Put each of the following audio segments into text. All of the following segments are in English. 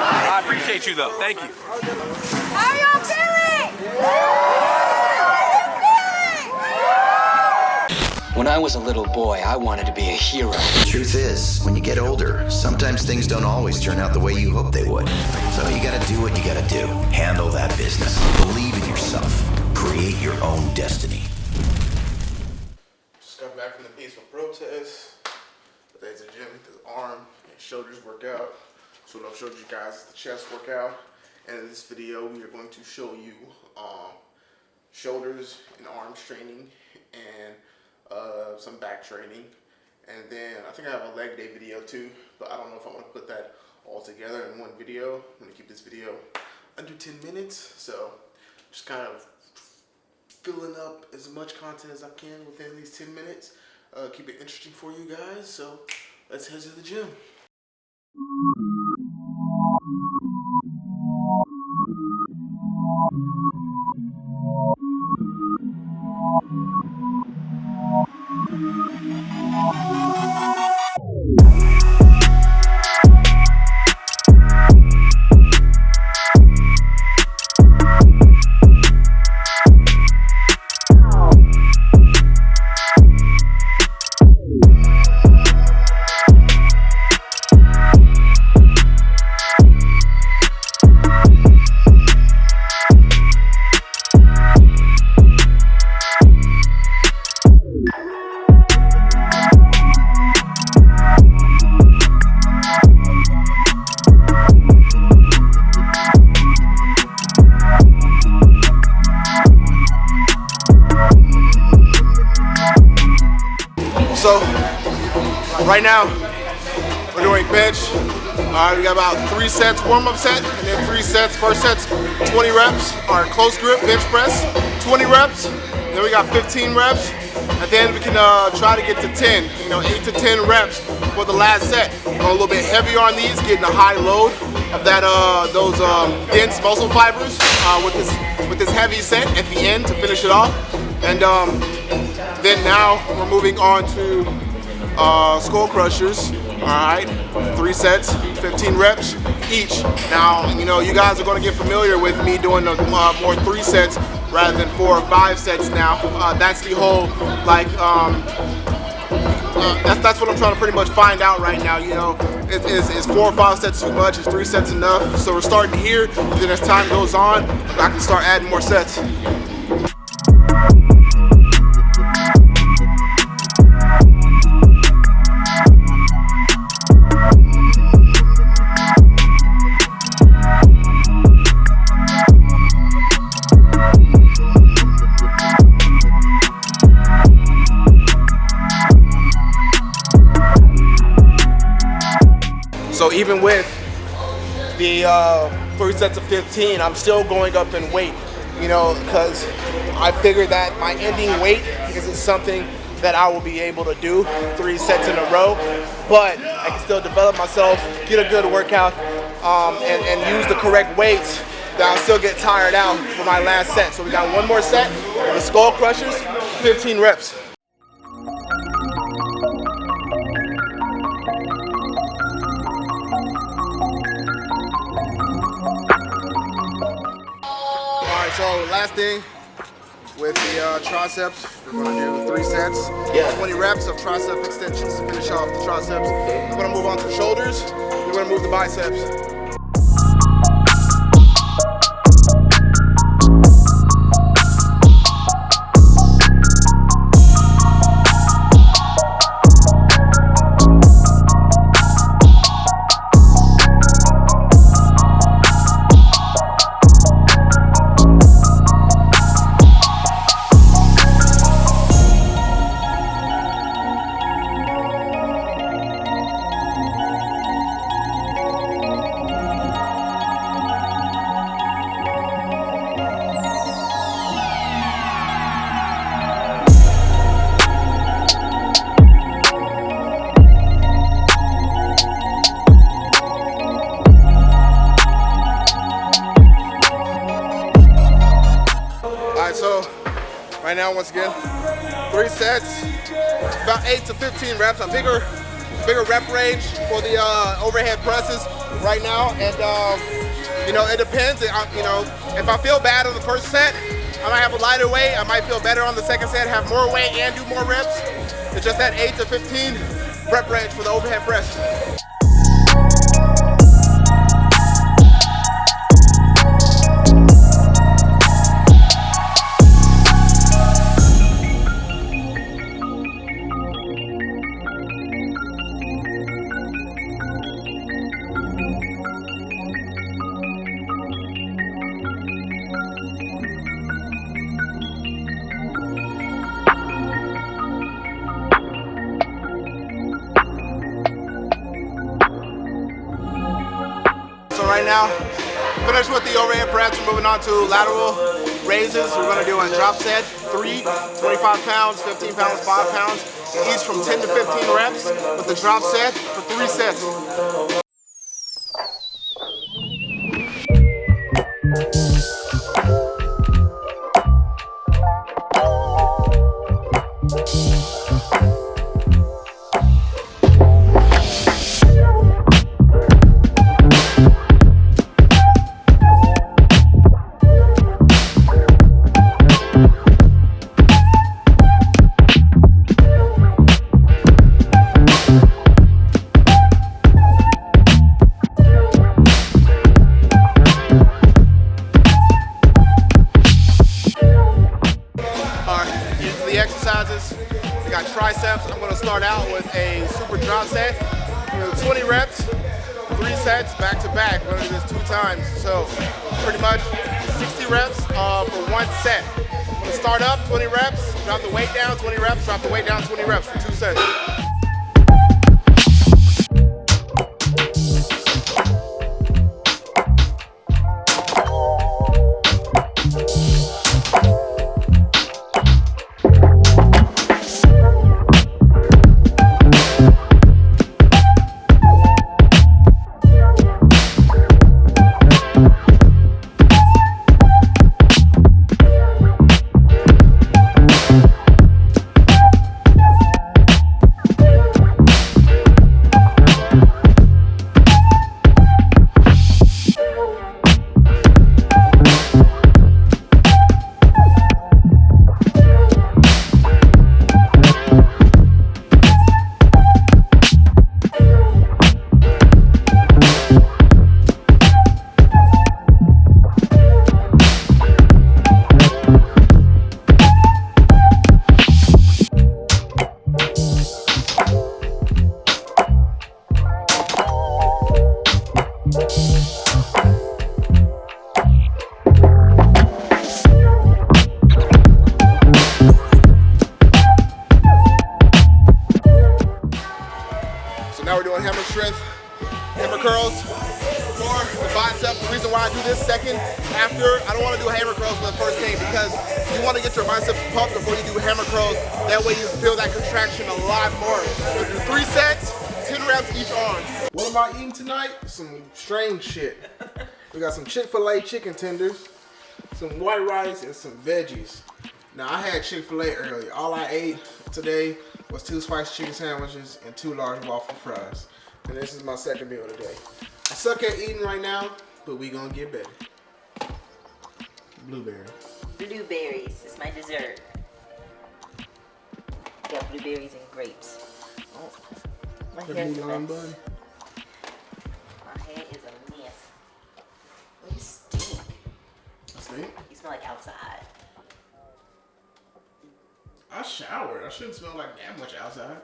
I appreciate you though. Thank you. How y'all feeling? When I was a little boy, I wanted to be a hero. The truth is, when you get older, sometimes things don't always turn out the way you hoped they would. So you gotta do what you gotta do. Handle that business. Believe in yourself. Create your own destiny. Just got back from the peaceful protest. Today's a gym, this arm and shoulders workout. So what I've showed you guys is the chest workout. And in this video, we are going to show you um, shoulders and arms training and uh, some back training. And then I think I have a leg day video too, but I don't know if I want to put that all together in one video. I'm to keep this video under 10 minutes. So just kind of filling up as much content as I can within these 10 minutes. Uh, keep it interesting for you guys. So let's head to the gym. Right now we're doing bench. Uh, we got about three sets warm-up set and then three sets. First set's 20 reps, our close grip bench press, 20 reps. Then we got 15 reps. At the end we can uh, try to get to 10, you know, 8 to 10 reps for the last set. Go a little bit heavier on these, getting a high load of that uh, those um, dense muscle fibers uh, with this with this heavy set at the end to finish it off. And um, then now we're moving on to uh, skull crushers. All right, three sets, 15 reps each. Now, you know, you guys are to get familiar with me doing the, uh, more three sets rather than four or five sets now. Uh, that's the whole, like, um, uh, that's, that's what I'm trying to pretty much find out right now, you know. Is, is, is four or five sets too much? Is three sets enough? So we're starting here, then as time goes on, I can start adding more sets. So even with the uh, three sets of 15, I'm still going up in weight, you know, because I figured that my ending weight isn't something that I will be able to do three sets in a row, but I can still develop myself, get a good workout, um, and, and use the correct weights that I'll still get tired out for my last set. So we got one more set, the skull crushers, 15 reps. So last thing with the uh, triceps, we're gonna do three sets, Yeah. 20 reps of tricep extensions to finish off the triceps. We're gonna move on to the shoulders. We're gonna move the biceps. Right now, once again, three sets, about eight to 15 reps, a bigger, bigger rep range for the uh, overhead presses right now. And um, You know, it depends. It, you know, if I feel bad on the first set, I might have a lighter weight. I might feel better on the second set, have more weight and do more reps. It's just that 8 to 15 rep range for the overhead press. Right now, finished with the overhead press. We're moving on to lateral raises. We're gonna do a drop set, three, 25 pounds, 15 pounds, five pounds, each from 10 to 15 reps with the drop set for three sets. The exercises. We got triceps. I'm gonna start out with a super drop set. We're 20 reps, three sets back to back. We're gonna do this two times. So pretty much 60 reps uh, for one set. I'm gonna start up, 20 reps, drop the weight down, 20 reps, drop the weight down, 20 reps for two sets. Doing hammer strength, hammer curls for the bicep. The reason why I do this second after, I don't want to do hammer curls for the first day because you want to get your biceps pumped before you do hammer curls. That way you feel that contraction a lot more. So do three sets, 10 reps each arm. What am I eating tonight? Some strange shit. We got some Chick-fil-A chicken tenders, some white rice, and some veggies. Now I had Chick-fil-A earlier. All I ate today was two spicy chicken sandwiches and two large waffle fries. And this is my second meal today. I suck at eating right now, but we gonna get better. Blueberry. Blueberries is my dessert. Got blueberries and grapes. Oh, my The hair's a mess. My hair is a mess. Oh, you stink. See? You smell like outside. I showered. I shouldn't smell like that much outside.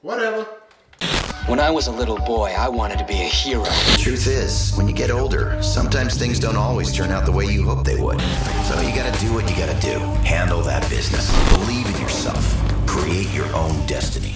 Whatever. When I was a little boy, I wanted to be a hero. The Truth is, when you get older, sometimes things don't always turn out the way you hope they would. So you gotta do what you gotta do. Handle that business. Believe in yourself. Create your own destiny.